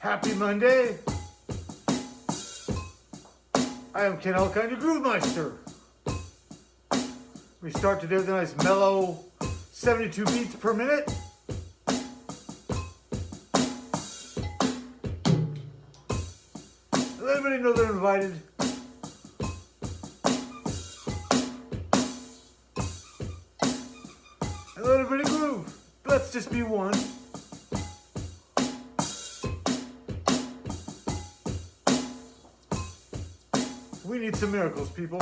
Happy Monday. I am Ken Elkind, your Groove Meister. We start today with a nice mellow 72 beats per minute. Let everybody know they're invited. And let everybody groove. Let's just be one. We need some miracles, people.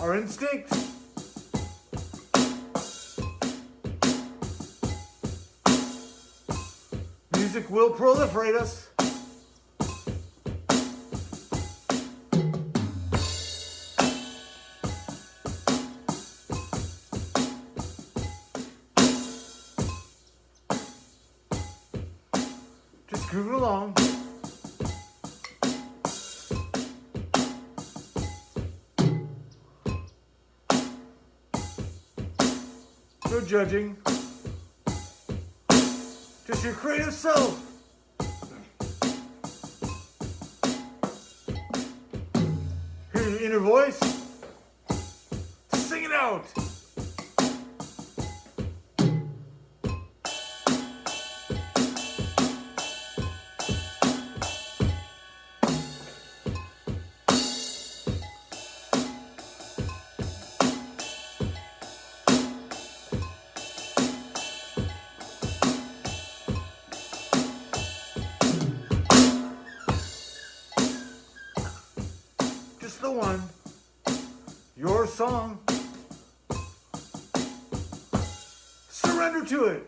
Our instinct. Music will proliferate us. Judging. Just your creative self. Hear your inner voice. Sing it out. One. Your song. Surrender to it.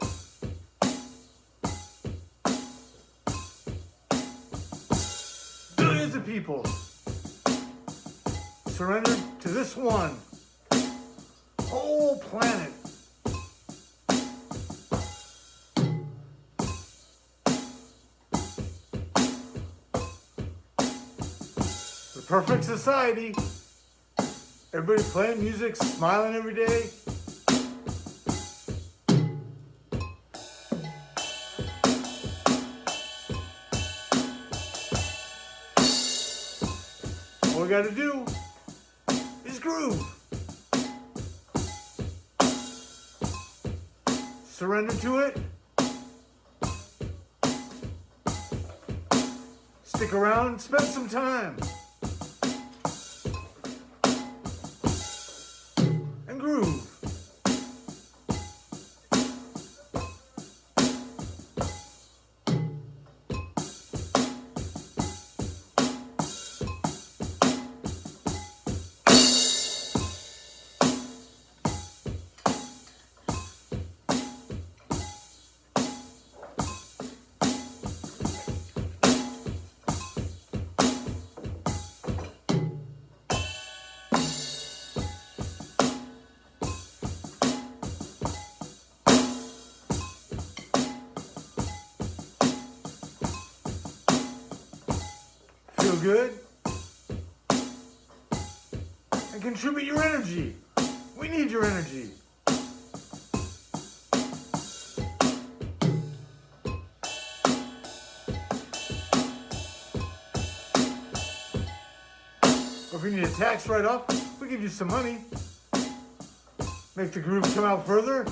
Billions of people surrendered to this one. Whole planet. Perfect society. Everybody playing music, smiling every day. All we gotta do is groove. Surrender to it. Stick around, spend some time. Good? And contribute your energy. We need your energy. If you need a tax write-off, we give you some money. Make the groove come out further.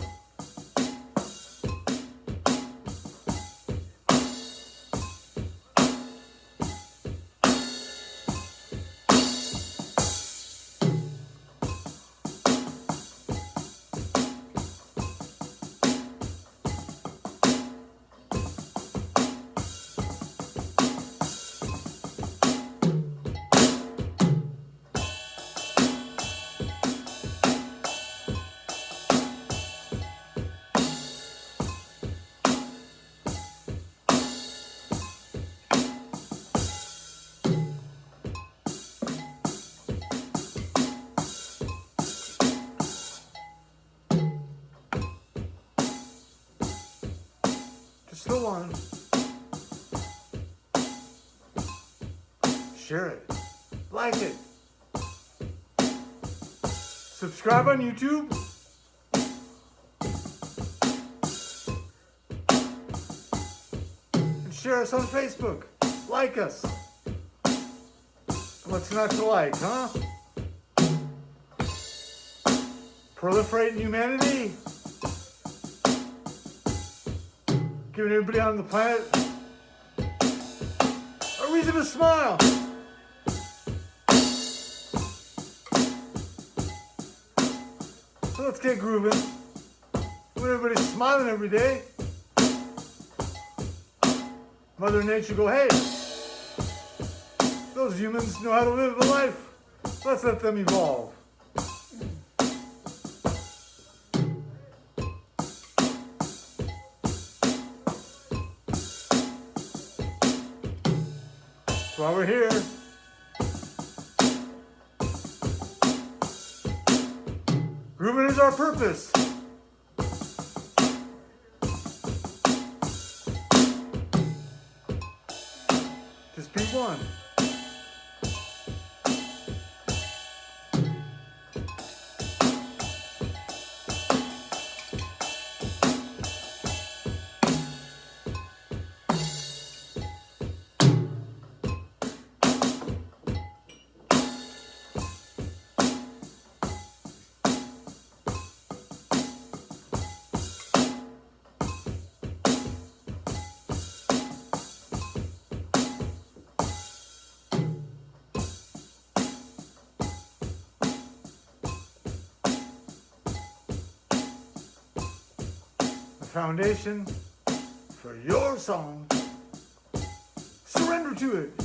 Share it. Like it. Subscribe on YouTube. And Share us on Facebook. Like us. What's not to like, huh? Proliferating humanity. Giving everybody on the planet a reason to smile. So let's get grooving. When everybody's smiling every day, Mother Nature go, hey, those humans know how to live a life. Let's let them evolve. Why we're here. Grooving is our purpose. Just be one. Foundation for your song. Surrender to it.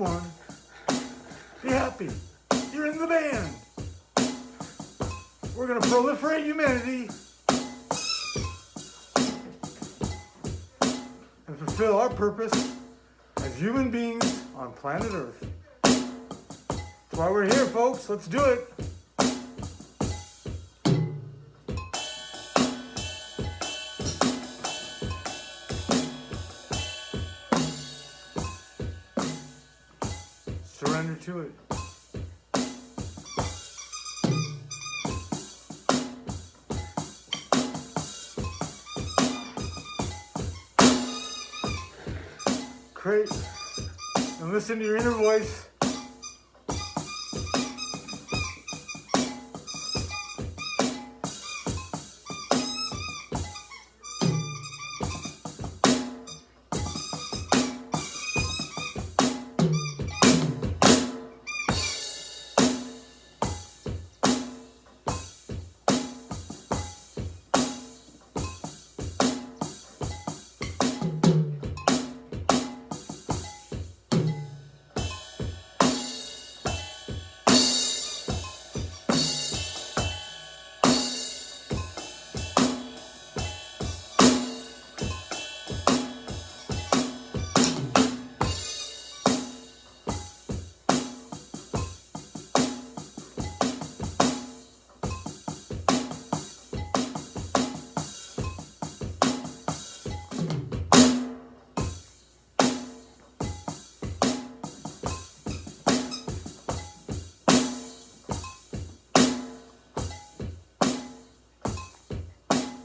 Be one. Be happy. You're in the band. We're going to proliferate humanity and fulfill our purpose as human beings on planet Earth. That's why we're here, folks. Let's do it. To it. Great. And listen to your inner voice.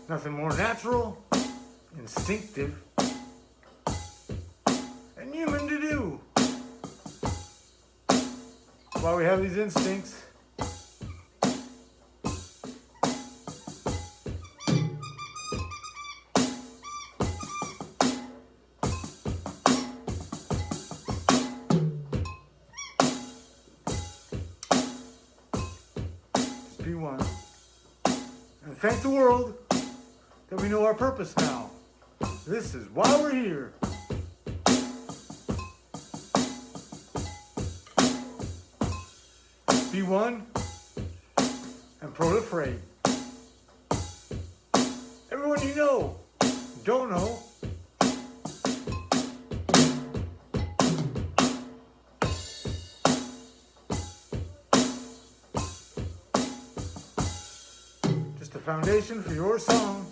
Nothing more natural, instinctive, and human to do. Why we have these instincts. Be one. and thank the world that we know our purpose now. This is why we're here. Be one and proliferate. Everyone you know, don't know, just a foundation for your song.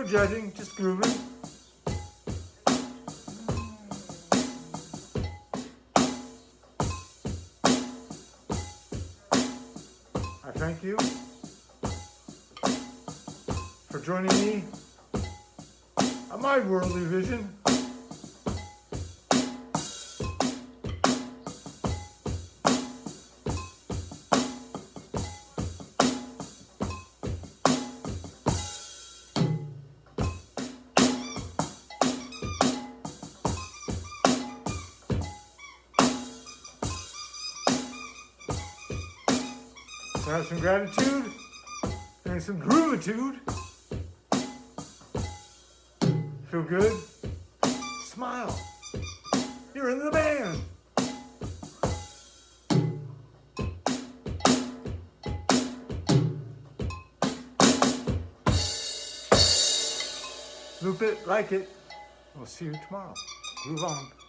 No judging, just grooving. I thank you for joining me on my worldly vision. Have some gratitude and some groovitude. Feel good? Smile. You're in the band. Loop it, like it. We'll see you tomorrow. Groove on.